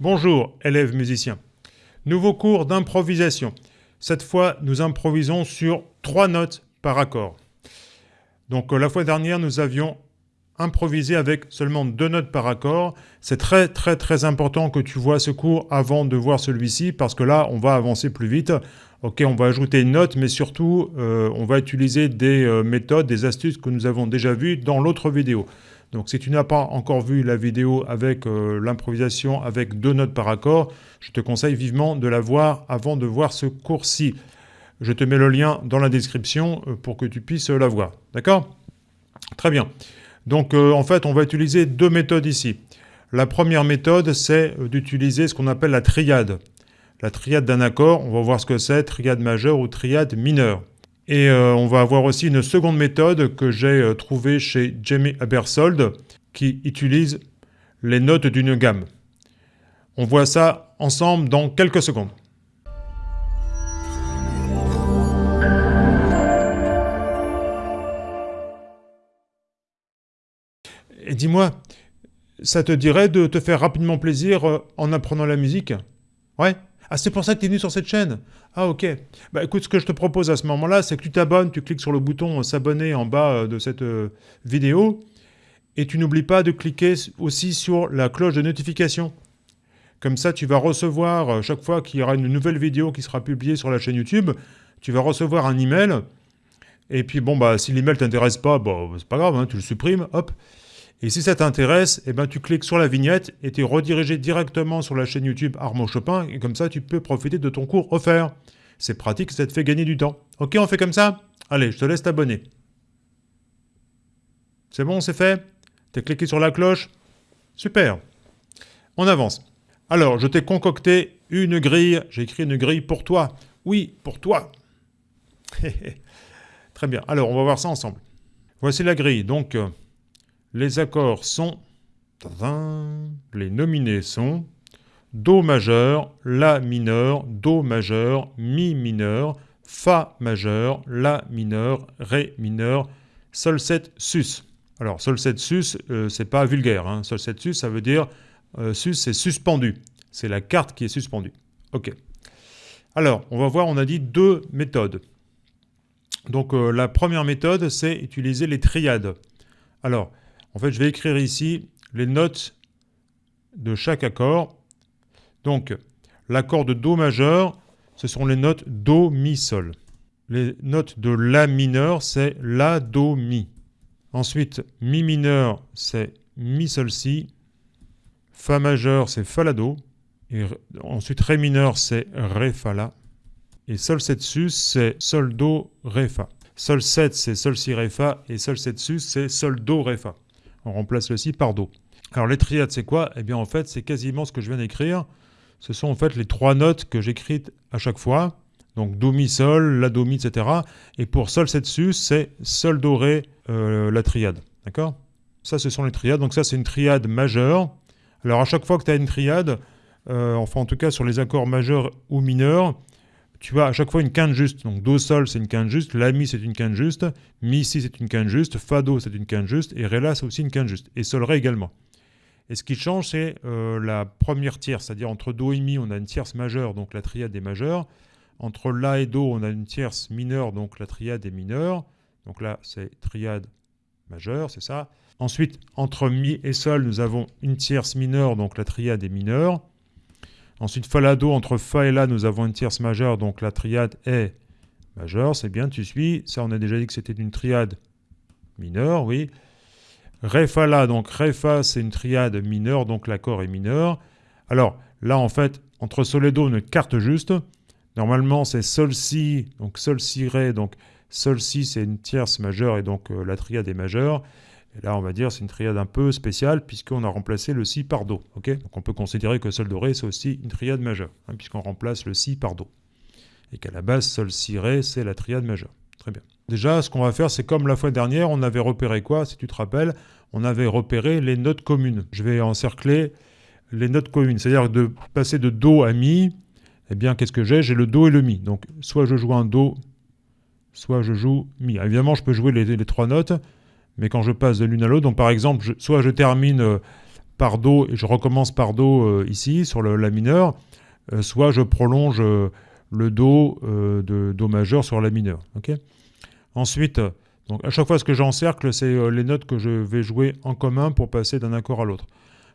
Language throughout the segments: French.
Bonjour, élèves musiciens. Nouveau cours d'improvisation. Cette fois, nous improvisons sur trois notes par accord. Donc euh, la fois dernière, nous avions improvisé avec seulement deux notes par accord. C'est très très très important que tu vois ce cours avant de voir celui-ci parce que là, on va avancer plus vite. Ok, on va ajouter une note, mais surtout, euh, on va utiliser des euh, méthodes, des astuces que nous avons déjà vues dans l'autre vidéo. Donc si tu n'as pas encore vu la vidéo avec euh, l'improvisation avec deux notes par accord, je te conseille vivement de la voir avant de voir ce cours-ci. Je te mets le lien dans la description euh, pour que tu puisses la voir. D'accord? Très bien. Donc euh, en fait, on va utiliser deux méthodes ici. La première méthode, c'est d'utiliser ce qu'on appelle la triade. La triade d'un accord, on va voir ce que c'est, triade majeure ou triade mineure. Et euh, on va avoir aussi une seconde méthode que j'ai euh, trouvée chez Jamie Abersold qui utilise les notes d'une gamme. On voit ça ensemble dans quelques secondes. Et dis-moi, ça te dirait de te faire rapidement plaisir euh, en apprenant la musique? Ouais? Ah, c'est pour ça que tu es venu sur cette chaîne Ah, ok. Bah écoute, ce que je te propose à ce moment-là, c'est que tu t'abonnes, tu cliques sur le bouton euh, s'abonner en bas euh, de cette euh, vidéo, et tu n'oublies pas de cliquer aussi sur la cloche de notification. Comme ça, tu vas recevoir, chaque fois qu'il y aura une nouvelle vidéo qui sera publiée sur la chaîne YouTube, tu vas recevoir un email, et puis bon, bah si l'email t'intéresse pas, bon, c'est pas grave, hein, tu le supprimes, hop, et si ça t'intéresse, eh ben, tu cliques sur la vignette et tu es redirigé directement sur la chaîne YouTube Armand Chopin, et comme ça, tu peux profiter de ton cours offert. C'est pratique, ça te fait gagner du temps. Ok, on fait comme ça? Allez, je te laisse t'abonner. C'est bon, c'est fait? Tu as cliqué sur la cloche? Super On avance. Alors, je t'ai concocté une grille. J'ai écrit une grille pour toi. Oui, pour toi. Très bien. Alors, on va voir ça ensemble. Voici la grille. Donc... Les accords sont... Les nominés sont Do majeur, La mineur, Do majeur, Mi mineur, Fa majeur, La mineur, Ré mineur, Sol 7 sus. Alors Sol 7 sus, euh, c'est pas vulgaire. Hein. Sol 7 sus, ça veut dire euh, sus, c'est suspendu. C'est la carte qui est suspendue. Ok. Alors, on va voir, on a dit deux méthodes. Donc euh, la première méthode, c'est utiliser les triades. Alors, en fait, je vais écrire ici les notes de chaque accord. Donc, l'accord de Do majeur, ce sont les notes Do, Mi, Sol. Les notes de La mineur, c'est La, Do, Mi. Ensuite, Mi mineur, c'est Mi, Sol, Si. Fa majeur, c'est Fa, La, Do. Ensuite, Ré mineur, c'est Ré, Fa, La. Et Sol 7 sus, c'est Sol, Do, Ré, Fa. Sol 7, c'est Sol, Si, Ré, Fa. Et Sol 7 sus, c'est Sol, Do, Ré, Fa. On remplace le si par Do. Alors les triades, c'est quoi? Eh bien en fait, c'est quasiment ce que je viens d'écrire. Ce sont en fait les trois notes que j'écris à chaque fois. Donc Do, Mi, Sol, La, Do, Mi, etc. Et pour Sol 7 sus, c'est Sol, Do, Ré, euh, la triade. D'accord? Ça, ce sont les triades. Donc ça, c'est une triade majeure. Alors à chaque fois que tu as une triade, euh, enfin en tout cas sur les accords majeurs ou mineurs, tu as à chaque fois une quinte juste. Donc Do Sol c'est une quinte juste, La Mi c'est une quinte juste, Mi Si c'est une quinte juste, Fa Do c'est une quinte juste, et Ré La c'est aussi une quinte juste, et Sol Ré également. Et ce qui change c'est euh, la première tierce, c'est-à-dire entre Do et Mi on a une tierce majeure, donc la triade est majeure. Entre La et Do on a une tierce mineure, donc la triade est mineure. Donc là c'est triade majeure, c'est ça. Ensuite, entre Mi et Sol, nous avons une tierce mineure, donc la triade est mineure. Ensuite, Fa, Do, entre Fa et La, nous avons une tierce majeure, donc la triade est majeure, c'est bien, tu suis. Ça, on a déjà dit que c'était une triade mineure, oui. Ré, Fa, La, donc Ré, Fa, c'est une triade mineure, donc l'accord est mineur. Alors, là, en fait, entre Sol et Do, une carte juste. Normalement, c'est Sol, Si, donc Sol, Si, Ré, donc Sol, Si, c'est une tierce majeure, et donc euh, la triade est majeure. Et là, on va dire c'est une triade un peu spéciale puisqu'on a remplacé le Si par Do. Donc on peut considérer que Sol, Do, Ré, c'est aussi une triade majeure, hein, puisqu'on remplace le Si par Do. Et qu'à la base, Sol, Si, Ré, c'est la triade majeure. Très bien. Déjà, ce qu'on va faire, c'est comme la fois dernière, on avait repéré quoi Si tu te rappelles, on avait repéré les notes communes. Je vais encercler les notes communes. C'est-à-dire de passer de Do à Mi, eh bien, qu'est-ce que j'ai? J'ai le Do et le Mi. Donc, soit je joue un Do, soit je joue Mi. évidemment, je peux jouer les trois notes, mais quand je passe de l'une à l'autre, donc par exemple, soit je termine euh, par Do et je recommence par Do ici, sur le La mineur, soit je prolonge le Do de Do majeur sur La mineur. Ensuite, donc à chaque fois ce que j'encercle, c'est les notes que je vais jouer en commun pour passer d'un accord à l'autre.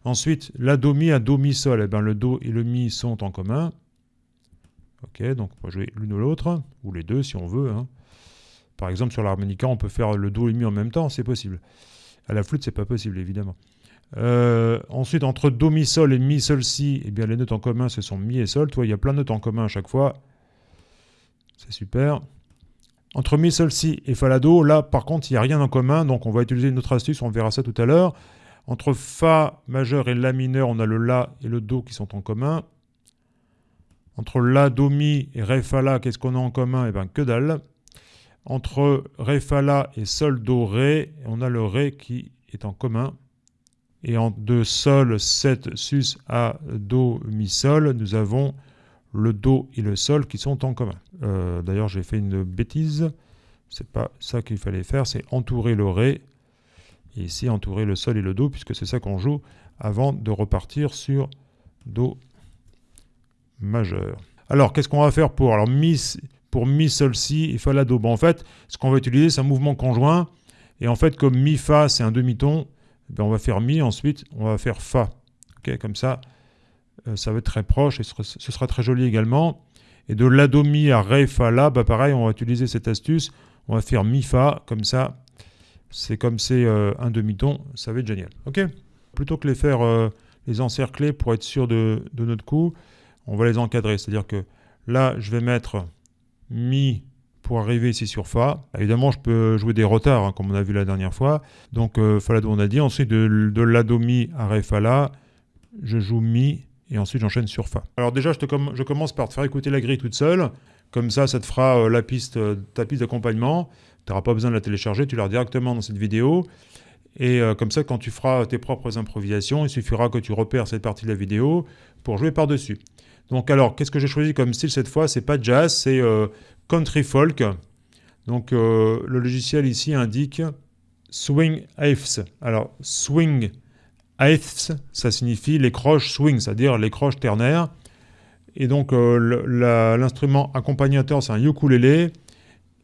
Ensuite, la Do mi à Do mi sol, eh ben, le Do et le mi sont en commun. Donc on va jouer l'une ou l'autre, ou les deux si on veut. Hein. Par exemple, sur l'harmonica, on peut faire le Do et mi en même temps, c'est possible. À la flûte, c'est pas possible, évidemment. Euh, ensuite, entre Do, Mi, Sol et Mi, Sol, Si, eh bien, les notes en commun, ce sont Mi et Sol. Toi, il y a plein de notes en commun à chaque fois. C'est super. Entre Mi, Sol, Si et Fa, La, Do, là, par contre, il n'y a rien en commun, donc on va utiliser une autre astuce, on verra ça tout à l'heure. Entre Fa majeur et La mineur, on a le La et le Do qui sont en commun. Entre La, Do, Mi et Ré, Fa, La, qu'est-ce qu'on a en commun? Eh bien, que dalle. Entre Ré, Fa, La et Sol, Do, Ré, on a le Ré qui est en commun. Et en de Sol, 7, Sus, A, Do, Mi, Sol, nous avons le Do et le Sol qui sont en commun. Euh, d'ailleurs, j'ai fait une bêtise. C'est pas ça qu'il fallait faire, c'est entourer le Ré. Et ici, entourer le Sol et le Do, puisque c'est ça qu'on joue avant de repartir sur Do majeur. Alors, qu'est-ce qu'on va faire pour alors, Mi, pour Mi, Sol, Si et Fa, La, Do. Bon, en fait, ce qu'on va utiliser, c'est un mouvement conjoint. Et en fait, comme Mi, Fa, c'est un demi-ton, eh on va faire Mi, ensuite, on va faire Fa. comme ça, euh, ça va être très proche et ce sera, très joli également. Et de La, Do, Mi à Ré, Fa, La, bah pareil, on va utiliser cette astuce. On va faire Mi, Fa, comme ça. C'est comme c'est euh, un demi-ton, ça va être génial. Ok Plutôt que les faire euh, les encercler pour être sûr de, de notre coup, on va les encadrer. C'est-à-dire que Là, je vais mettre Mi pour arriver ici sur Fa. Évidemment, je peux jouer des retards, hein, comme on a vu la dernière fois. Donc, euh, Fa, on a dit. Ensuite, de, de La, Do, Mi à Ré, Fa, La, je joue Mi et ensuite j'enchaîne sur Fa. Alors déjà, je, te je, commence par te faire écouter la grille toute seule. Comme ça, ça te fera euh, la piste, euh, ta piste d'accompagnement. Tu n'auras pas besoin de la télécharger, tu l'auras directement dans cette vidéo. Et comme ça, quand tu feras tes propres improvisations, il suffira que tu repères cette partie de la vidéo pour jouer par-dessus. Donc alors, qu'est-ce que j'ai choisi comme style cette fois? C'est pas jazz, c'est euh, country folk. Donc euh, le logiciel ici indique swing eighths. Alors swing eighths, ça signifie les croches swing, c'est-à-dire les croches ternaires. Et donc euh, l'instrument accompagnateur, c'est un ukulélé.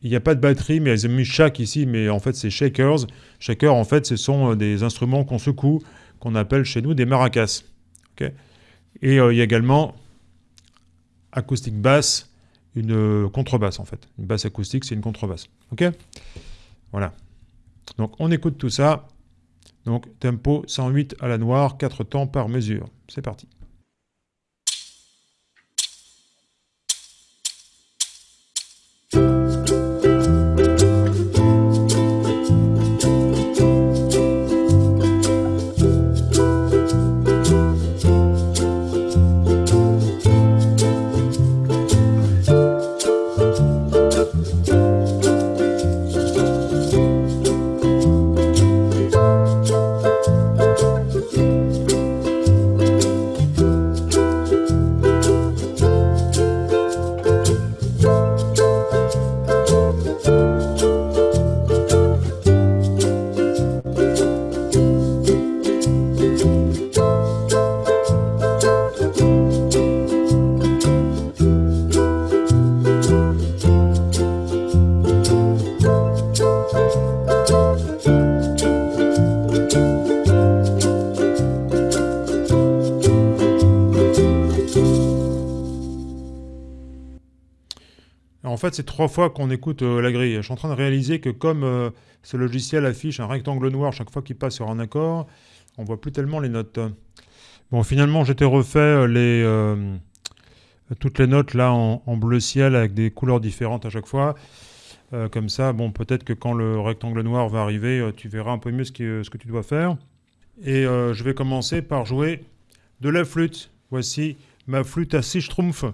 Il n'y a pas de batterie, mais ils ont mis shak ici, mais en fait c'est shakers. Shakers, en fait, ce sont des instruments qu'on secoue, qu'on appelle chez nous des maracas. Et il y a également acoustique basse, une euh, contrebasse en fait. Une basse acoustique, c'est une contrebasse. Ok? Voilà. Donc on écoute tout ça. Donc tempo 108 à la noire, 4 temps par mesure. C'est parti. Fait, c'est trois fois qu'on écoute euh, la grille. Je suis en train de réaliser que comme euh, ce logiciel affiche un rectangle noir chaque fois qu'il passe sur un accord, on voit plus tellement les notes. Bon, finalement, j'étais refait euh, les, toutes les notes là en, bleu ciel avec des couleurs différentes à chaque fois. comme ça, bon, peut-être que quand le rectangle noir va arriver, tu verras un peu mieux ce, que tu dois faire. Et je vais commencer par jouer de la flûte. Voici ma flûte à 6 schtroumpfs.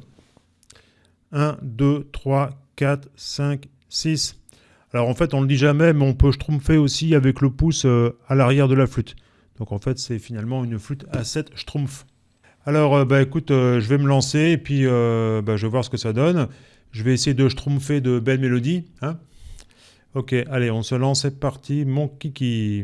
1, 2, 3, 4, 5, 6. Alors en fait, on ne le dit jamais, mais on peut schtroumpfer aussi avec le pouce euh, à l'arrière de la flûte. Donc en fait, c'est finalement une flûte à 7 schtroumpfs. Alors euh, bah écoute, euh, je vais me lancer et puis bah, je vais voir ce que ça donne. Je vais essayer de schtroumpfer de belles mélodies. Hein ok, allez, on se lance, c'est parti, mon kiki.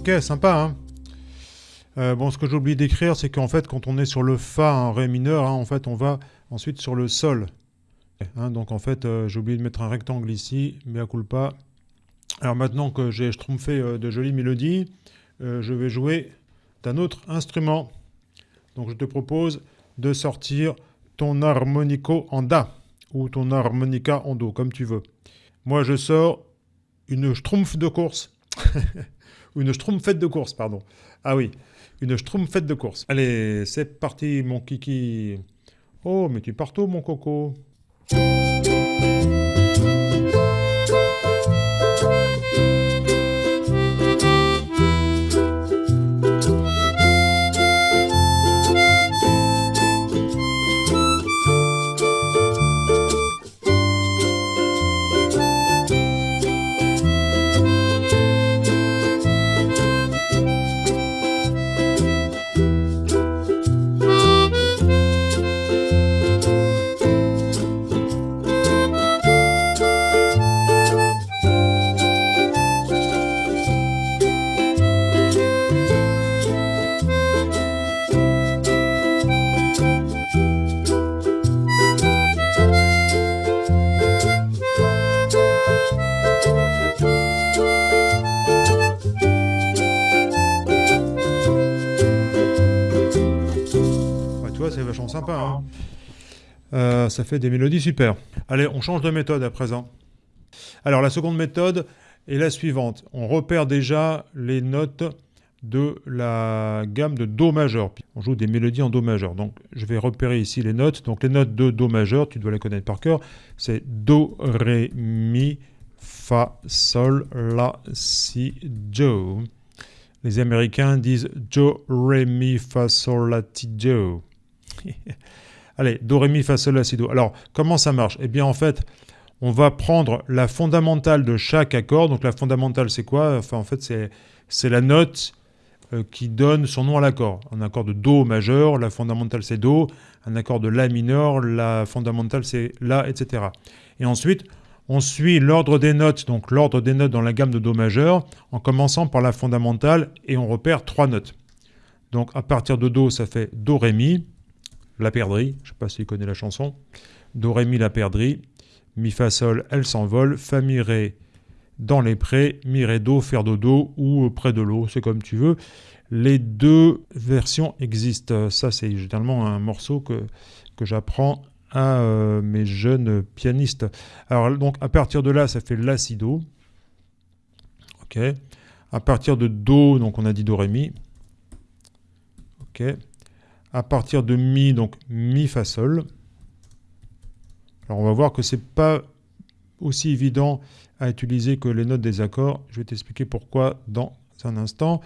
Ok, sympa, hein euh, bon, ce que j'ai oublié d'écrire, c'est qu'en fait, quand on est sur le Fa, un Ré mineur, hein, en fait, on va ensuite sur le Sol. Hein, donc en fait, euh, j'ai oublié de mettre un rectangle ici, mais à pas. Alors maintenant que j'ai schtroumpfé euh, de jolies mélodies, je vais jouer d'un autre instrument. Donc je te propose de sortir ton harmonico en Da, ou ton harmonica en Do, comme tu veux. Moi, je sors une schtroumpf de course. une schtroumpfette de course, pardon. Ah oui, une schtroumpfette de course. Allez, c'est parti, mon kiki. Oh, mais tu pars tôt, mon coco. Euh, ça fait des mélodies super. Allez, on change de méthode à présent. Alors, la seconde méthode est la suivante. On repère déjà les notes de la gamme de Do majeur. On joue des mélodies en Do majeur. Donc, je vais repérer ici les notes. Donc, les notes de Do majeur, tu dois les connaître par cœur. C'est Do, Ré, Mi, Fa, Sol, La, Si, Do. Les Américains disent Do, Ré, Mi, Fa, Sol, La, Ti, Do. Allez, Do, Ré, Mi, Fa, Sol, La, Si, Do. Alors, comment ça marche? Eh bien, en fait, on va prendre la fondamentale de chaque accord. Donc, la fondamentale, c'est quoi? Enfin, en fait, c'est la note euh, qui donne son nom à l'accord. Un accord de Do majeur, la fondamentale, c'est Do. Un accord de La mineur, la fondamentale, c'est La, etc. Et ensuite, on suit l'ordre des notes, donc l'ordre des notes dans la gamme de Do majeur, en commençant par la fondamentale, et on repère trois notes. Donc, à partir de Do, ça fait Do, Ré, Mi la perdrie, je ne sais pas s'il connaît la chanson, Do, la perdrie, Mi, Fa, Sol, elle s'envole, Fa, Mi, Ré, dans les prés, Mi, Ré, Do, faire dodo ou près de l'eau, c'est comme tu veux. Les deux versions existent. Ça, c'est généralement un morceau que, j'apprends à euh, mes jeunes pianistes. Alors, donc, à partir de là, ça fait La, Si, Do. OK. À partir de Do, donc on a dit Do, Ré, Mi. OK à partir de Mi, donc Mi, Fa, Sol. Alors on va voir que c'est pas aussi évident à utiliser que les notes des accords. Je vais t'expliquer pourquoi dans un instant.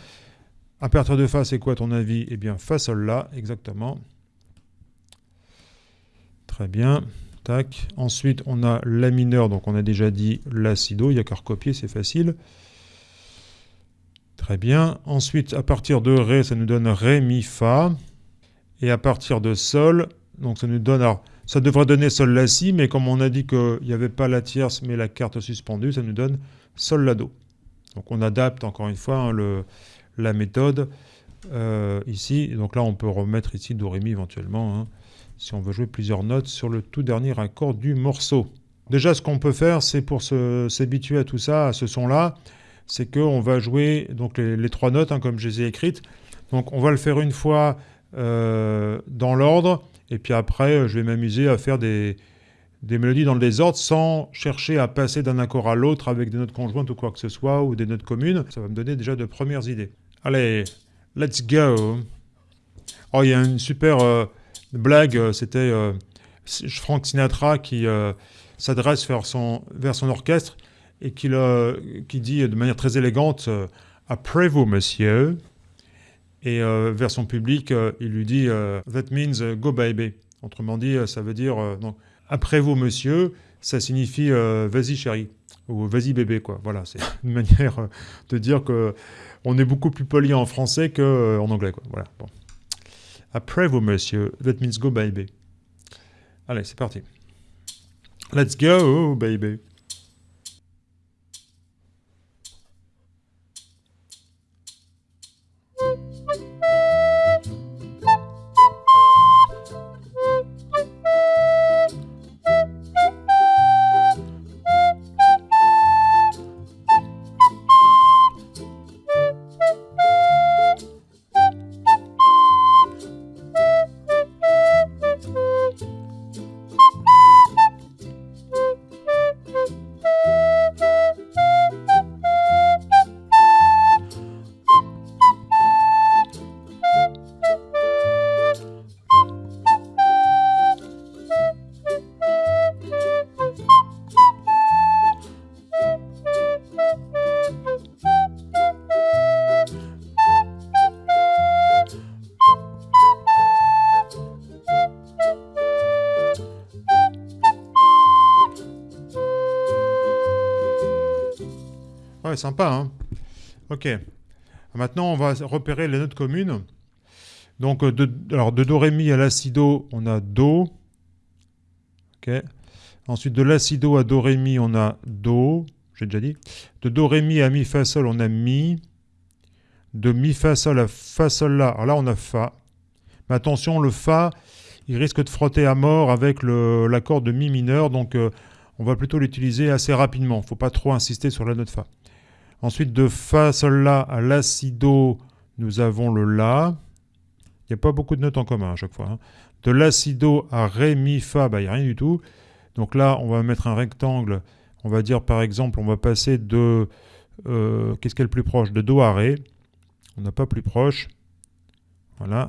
À partir de Fa, c'est quoi ton avis? Eh bien, Fa, Sol, La, exactement. Très bien. Tac. Ensuite, on a La mineur, donc on a déjà dit La, Si, Do. Il n'y a qu'à recopier, c'est facile. Très bien. Ensuite, à partir de Ré, ça nous donne Ré, Mi, Fa. Et à partir de Sol, donc ça nous donne... Alors, ça devrait donner Sol La Si, mais comme on a dit qu'il n'y avait pas la tierce, mais la carte suspendue, ça nous donne Sol La Do. Donc on adapte encore une fois hein, la méthode euh, ici. donc là, on peut remettre ici Do Ré Mi éventuellement, hein, si on veut jouer plusieurs notes sur le tout dernier accord du morceau. Déjà, ce qu'on peut faire, c'est pour s'habituer à tout ça, à ce son-là, c'est qu'on va jouer donc les, trois notes, hein, comme je les ai écrites. Donc on va le faire une fois euh, dans l'ordre, et puis après, euh, je vais m'amuser à faire des, des mélodies dans le désordre sans chercher à passer d'un accord à l'autre avec des notes conjointes ou quoi que ce soit, ou des notes communes. Ça va me donner déjà de premières idées. Allez, let's go Oh, il y a une super euh, blague, c'était Frank Sinatra qui s'adresse vers son, vers son orchestre et qui, qui dit de manière très élégante « Après vous, monsieur », et euh, vers son public, euh, il lui dit euh, That means go baby. Autrement dit, ça veut dire donc, après vous, monsieur, ça signifie vas-y, chérie ou vas-y bébé quoi. Voilà, c'est une manière de dire que on est beaucoup plus poli en français qu'en anglais quoi. Voilà. Après vous monsieur, that means go baby. Allez, c'est parti. Let's go baby. Sympa, hein Ok. Maintenant, on va repérer les notes communes. Donc, de, alors, de Do, Ré, Mi à l'acido, on a Do. Ok. Ensuite, de l'acido à Do, Ré, Mi, on a Do. J'ai déjà dit. De Do, Ré, Mi à Mi, Fa, Sol, on a Mi. De Mi, Fa, Sol à Fa, Sol, La. Alors là, on a Fa. Mais attention, le Fa, il risque de frotter à mort avec l'accord de Mi mineur. Donc, euh, on va plutôt l'utiliser assez rapidement. Il ne faut pas trop insister sur la note Fa. Ensuite, de Fa, Sol, La à l'acido, nous avons le La. Il n'y a pas beaucoup de notes en commun à chaque fois. Hein. De l'acido à Ré, Mi, Fa, bah, il n'y a rien du tout. Donc là, on va mettre un rectangle. On va dire par exemple, on va passer de... Euh, qu'est-ce qui est le plus proche? De Do à Ré. On n'a pas plus proche. Voilà.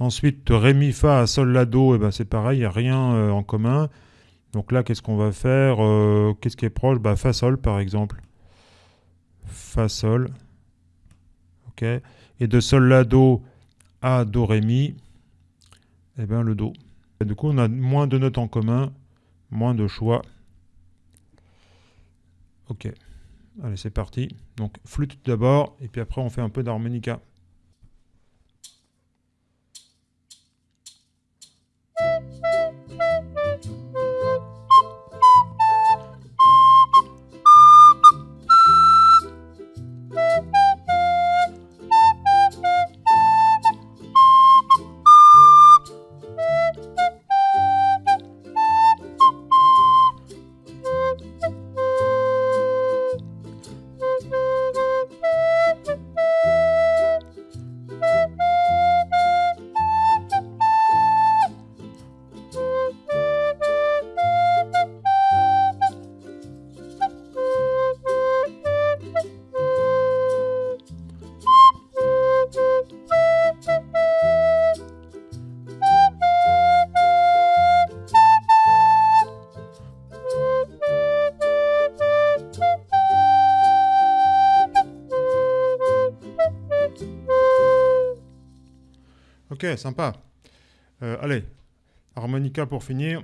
Ensuite, Ré, Mi, Fa à Sol, La, Do, et ben, c'est pareil, il n'y a rien euh, en commun. Donc là, qu'est-ce qu'on va faire euh, Qu'est-ce qui est proche? Bah, Fa, Sol, par exemple. Fa, Sol. OK. Et de Sol, La, Do à Do, Ré, Mi, eh bien le Do. Du coup, on a moins de notes en commun, moins de choix. Ok. Allez, c'est parti. Donc, flûte d'abord, et puis après, on fait un peu d'harmonica. Ok, sympa. Euh, allez, harmonica pour finir.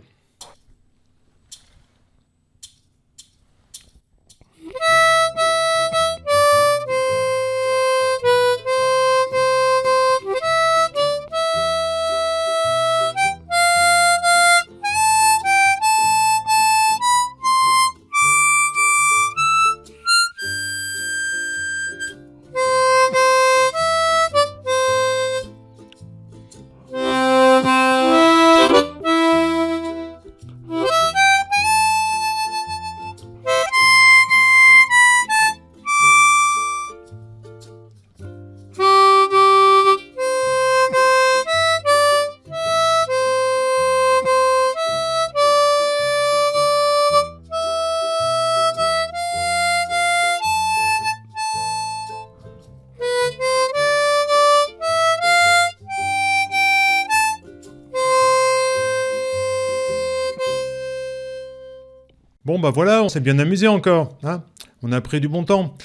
Bah voilà, on s'est bien amusé encore. Hein on a pris du bon temps.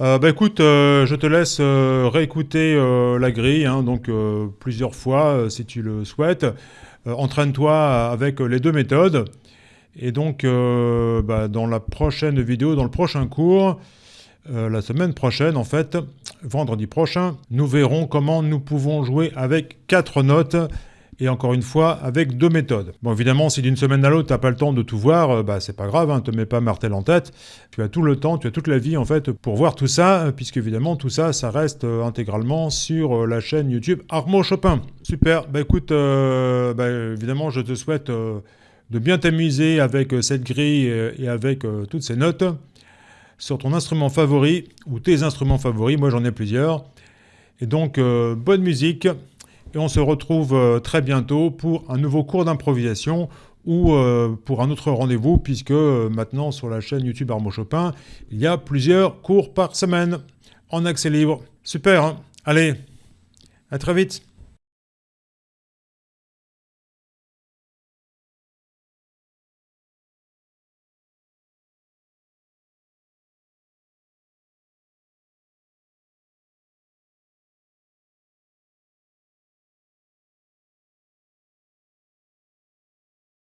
Euh, bah écoute, euh, je te laisse euh, réécouter la grille, hein, donc plusieurs fois si tu le souhaites. Entraîne-toi avec les deux méthodes. Et donc, bah, dans la prochaine vidéo, dans le prochain cours, la semaine prochaine, en fait, vendredi prochain, nous verrons comment nous pouvons jouer avec quatre notes et encore une fois avec deux méthodes. Bon évidemment si d'une semaine à l'autre tu n'as pas le temps de tout voir, euh, bah c'est pas grave, hein, te mets pas martel en tête, tu as tout le temps, tu as toute la vie en fait pour voir tout ça, euh, puisque évidemment tout ça ça reste euh, intégralement sur la chaîne YouTube Armo Chopin. Super, bah écoute, bah, évidemment je te souhaite de bien t'amuser avec cette grille et avec toutes ces notes sur ton instrument favori ou tes instruments favoris, moi j'en ai plusieurs. Et donc bonne musique et on se retrouve euh, très bientôt pour un nouveau cours d'improvisation ou euh, pour un autre rendez-vous, puisque euh, maintenant sur la chaîne YouTube Armo Chopin, il y a plusieurs cours par semaine. En accès libre. Super, hein. Allez, à très vite